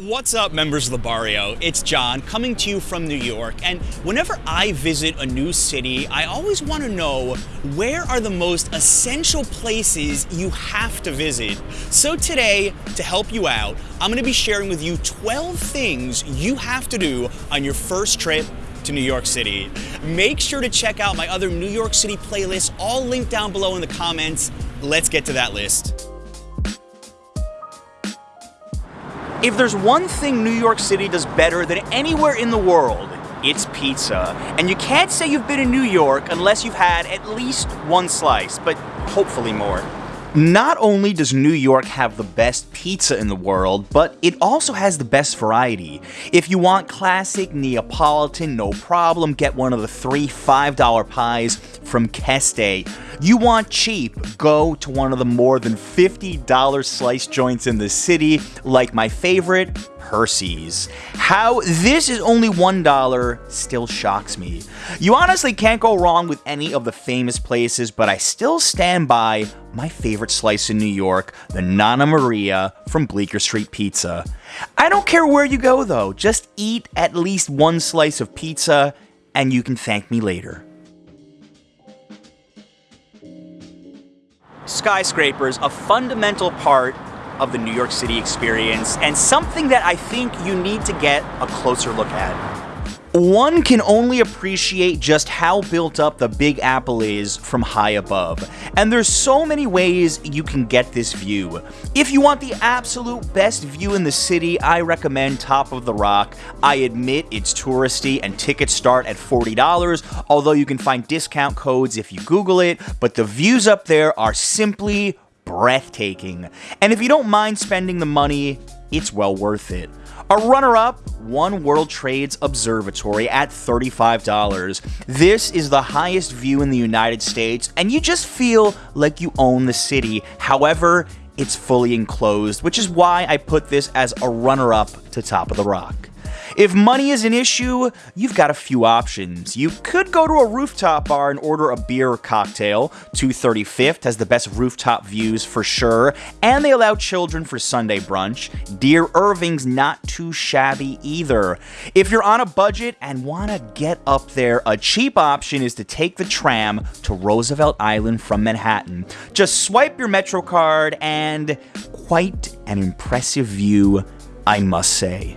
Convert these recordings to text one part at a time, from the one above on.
What's up, members of the barrio? It's John coming to you from New York. And whenever I visit a new city, I always want to know where are the most essential places you have to visit. So today, to help you out, I'm going to be sharing with you 12 things you have to do on your first trip to New York City. Make sure to check out my other New York City playlists, all linked down below in the comments. Let's get to that list. If there's one thing New York City does better than anywhere in the world, it's pizza. And you can't say you've been in New York unless you've had at least one slice, but hopefully more. Not only does New York have the best pizza in the world, but it also has the best variety. If you want classic Neapolitan, no problem, get one of the three $5 pies from Keste. You want cheap, go to one of the more than $50 slice joints in the city, like my favorite, Percy's. How this is only $1 still shocks me. You honestly can't go wrong with any of the famous places, but I still stand by my favorite slice in New York, the Nonna Maria from Bleecker Street Pizza. I don't care where you go though, just eat at least one slice of pizza and you can thank me later. Skyscrapers, a fundamental part of the New York City experience and something that I think you need to get a closer look at. One can only appreciate just how built up the Big Apple is from high above, and there's so many ways you can get this view. If you want the absolute best view in the city, I recommend Top of the Rock. I admit it's touristy and tickets start at $40, although you can find discount codes if you Google it, but the views up there are simply breathtaking. And if you don't mind spending the money, it's well worth it. A runner-up, One World Trades Observatory at $35. This is the highest view in the United States, and you just feel like you own the city. However, it's fully enclosed, which is why I put this as a runner-up to Top of the Rock. If money is an issue, you've got a few options. You could go to a rooftop bar and order a beer or cocktail. 230 Fifth has the best rooftop views for sure, and they allow children for Sunday brunch. Dear Irving's not too shabby either. If you're on a budget and want to get up there, a cheap option is to take the tram to Roosevelt Island from Manhattan. Just swipe your MetroCard and quite an impressive view, I must say.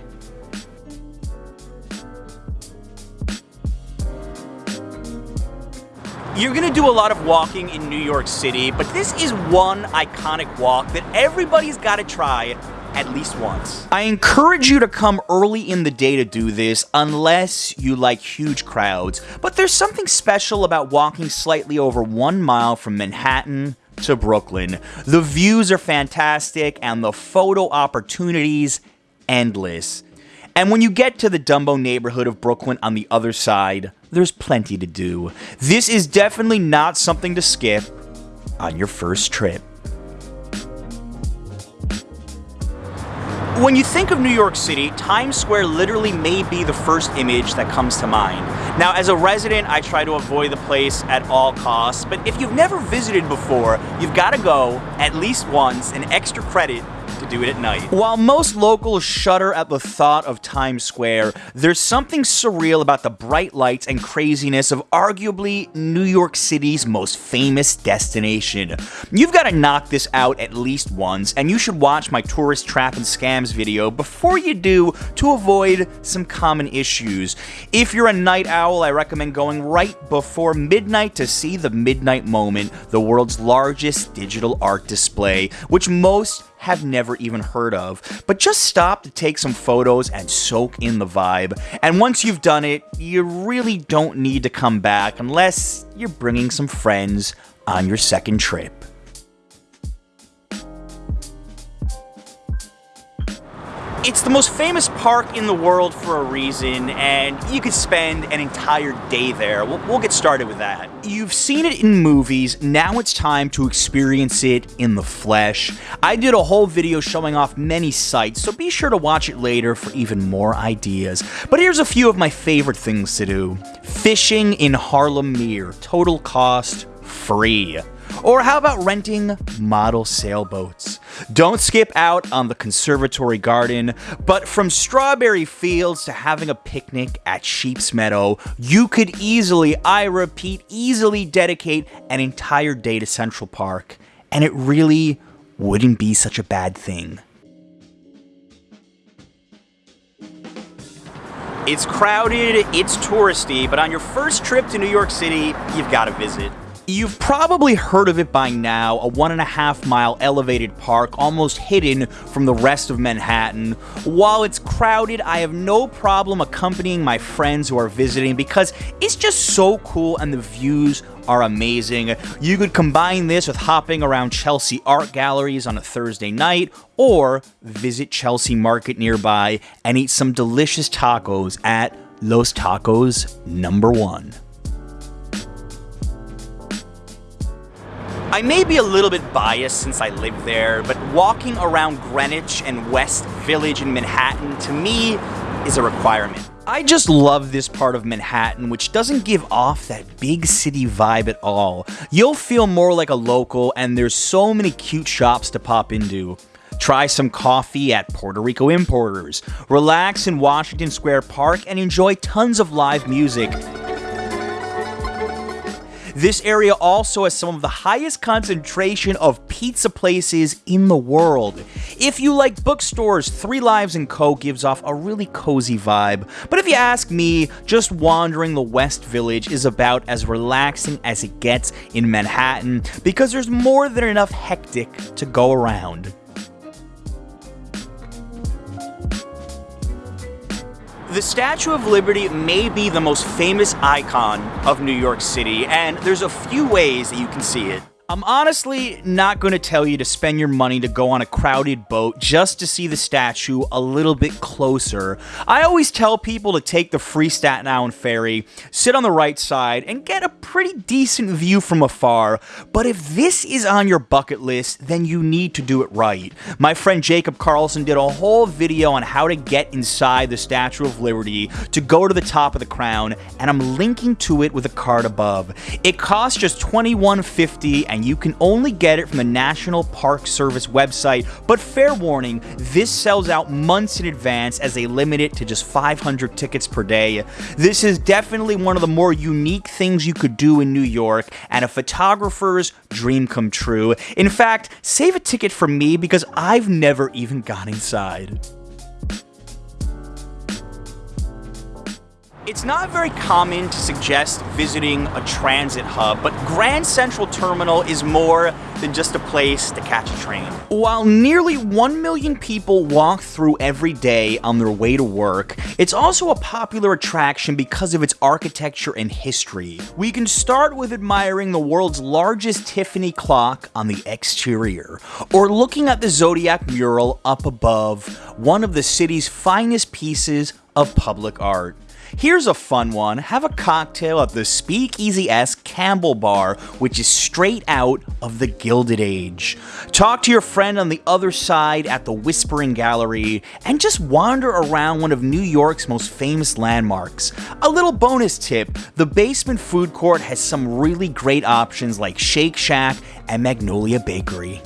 You're gonna do a lot of walking in New York City, but this is one iconic walk that everybody's gotta try at least once. I encourage you to come early in the day to do this unless you like huge crowds, but there's something special about walking slightly over one mile from Manhattan to Brooklyn. The views are fantastic and the photo opportunities endless. And when you get to the Dumbo neighborhood of Brooklyn on the other side, there's plenty to do. This is definitely not something to skip on your first trip. When you think of New York City, Times Square literally may be the first image that comes to mind. Now, as a resident, I try to avoid the place at all costs, but if you've never visited before, you've got to go at least once, an extra credit to do it at night. While most locals shudder at the thought of Times Square, there's something surreal about the bright lights and craziness of arguably New York City's most famous destination. You've got to knock this out at least once, and you should watch my tourist trap and scams video before you do to avoid some common issues. If you're a night owl, I recommend going right before midnight to see the Midnight Moment, the world's largest digital art display, which most have never even heard of. But just stop to take some photos and soak in the vibe. And once you've done it, you really don't need to come back unless you're bringing some friends on your second trip. It's the most famous park in the world for a reason, and you could spend an entire day there. We'll, we'll, get started with that. You've seen it in movies, now it's time to experience it in the flesh. I did a whole video showing off many sites, so be sure to watch it later for even more ideas. But here's a few of my favorite things to do. Fishing in Harlem Meer, total cost free. Or how about renting model sailboats? Don't skip out on the conservatory garden, but from strawberry fields to having a picnic at Sheep's Meadow, you could easily, I repeat, easily dedicate an entire day to Central Park, and it really wouldn't be such a bad thing. It's crowded, it's touristy, but on your first trip to New York City, you've got to visit. You've probably heard of it by now, a one and a half mile elevated park almost hidden from the rest of Manhattan. While it's crowded, I have no problem accompanying my friends who are visiting because it's just so cool and the views are amazing. You could combine this with hopping around Chelsea art galleries on a Thursday night or visit Chelsea Market nearby and eat some delicious tacos at Los Tacos number 1. I may be a little bit biased since I live there, but walking around Greenwich and West Village in Manhattan to me is a requirement. I just love this part of Manhattan, which doesn't give off that big city vibe at all. You'll feel more like a local, and there's so many cute shops to pop into. Try some coffee at Porto Rico Importers, relax in Washington Square Park, and enjoy tons of live music. This area also has some of the highest concentration of pizza places in the world. If you like bookstores, Three Lives & Co. gives off a really cozy vibe. But if you ask me, just wandering the West Village is about as relaxing as it gets in Manhattan because there's more than enough hectic to go around. The Statue of Liberty may be the most famous icon of New York City, and there's a few ways that you can see it. I'm honestly not going to tell you to spend your money to go on a crowded boat just to see the statue a little bit closer. I always tell people to take the free Staten Island ferry, sit on the right side, and get a pretty decent view from afar. But if this is on your bucket list, then you need to do it right. My friend Jacob Carlson did a whole video on how to get inside the Statue of Liberty to go to the top of the crown, and I'm linking to it with a card above. It costs just $21.50 and you can only get it from the National Park Service website. But fair warning, this sells out months in advance as they limit it to just 500 tickets per day. This is definitely one of the more unique things you could do in New York and a photographer's dream come true. In fact, save a ticket for me because I've never even gone inside. It's not very common to suggest visiting a transit hub, but Grand Central Terminal is more than just a place to catch a train. While nearly 1 million people walk through every day on their way to work, it's also a popular attraction because of its architecture and history. We can start with admiring the world's largest Tiffany clock on the exterior, or looking at the Zodiac mural up above, one of the city's finest pieces of public art. Here's a fun one. Have a cocktail at the Speakeasy S Campbell Bar, which is straight out of the Gilded Age. Talk to your friend on the other side at the Whispering Gallery, and just wander around one of New York's most famous landmarks. A little bonus tip, the basement food court has some really great options like Shake Shack and Magnolia Bakery.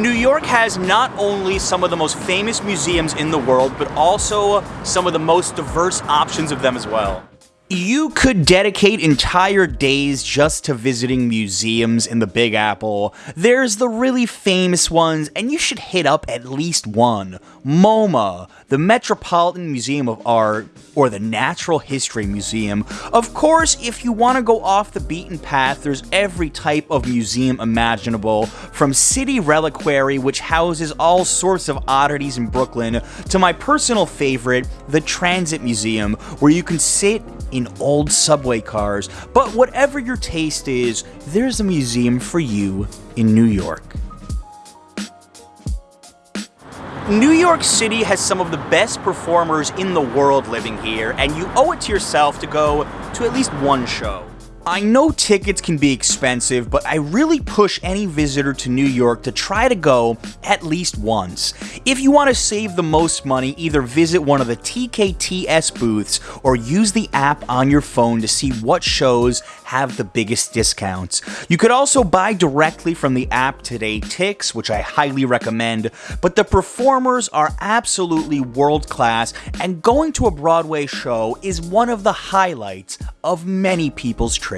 New York has not only some of the most famous museums in the world, but also some of the most diverse options of them as well. You could dedicate entire days just to visiting museums in the Big Apple. There's the really famous ones, and you should hit up at least one. MoMA, the Metropolitan Museum of Art, or the Natural History Museum. Of course, if you want to go off the beaten path, there's every type of museum imaginable, from City Reliquary, which houses all sorts of oddities in Brooklyn, to my personal favorite, the Transit Museum, where you can sit in old subway cars, but whatever your taste is, there's a museum for you in New York. New York City has some of the best performers in the world living here, and you owe it to yourself to go to at least one show. I know tickets can be expensive, but I really push any visitor to New York to try to go at least once. If you want to save the most money, either visit one of the TKTS booths or use the app on your phone to see what shows have the biggest discounts. You could also buy directly from the app TodayTix, which I highly recommend, but the performers are absolutely world class, and going to a Broadway show is one of the highlights of many people's trips.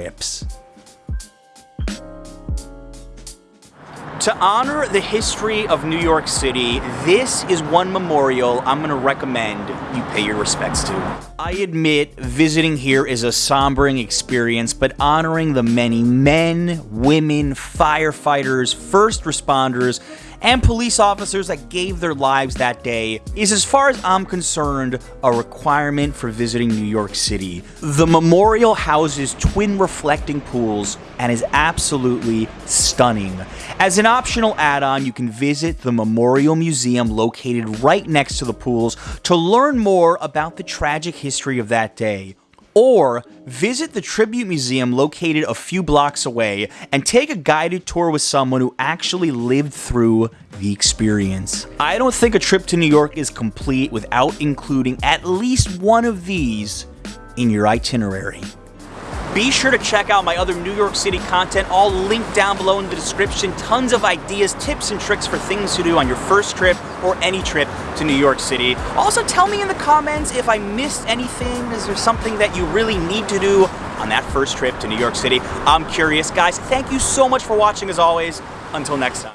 To honor the history of New York City, this is one memorial I'm going to recommend you pay your respects to. I admit visiting here is a sombering experience, but honoring the many men, women, firefighters, first responders, and police officers that gave their lives that day is, as far as I'm concerned, a requirement for visiting New York City. The memorial houses twin reflecting pools and is absolutely stunning. As an optional add-on, you can visit the Memorial Museum located right next to the pools to learn more about the tragic history of that day or visit the Tribute Museum located a few blocks away and take a guided tour with someone who actually lived through the experience. I don't think a trip to New York is complete without including at least one of these in your itinerary. Be sure to check out my other New York City content, all linked down below in the description. Tons of ideas, tips, and tricks for things to do on your first trip or any trip to New York City. Also, tell me in the comments if I missed anything. Is there something that you really need to do on that first trip to New York City? I'm curious. Guys, thank you so much for watching as always. Until next time.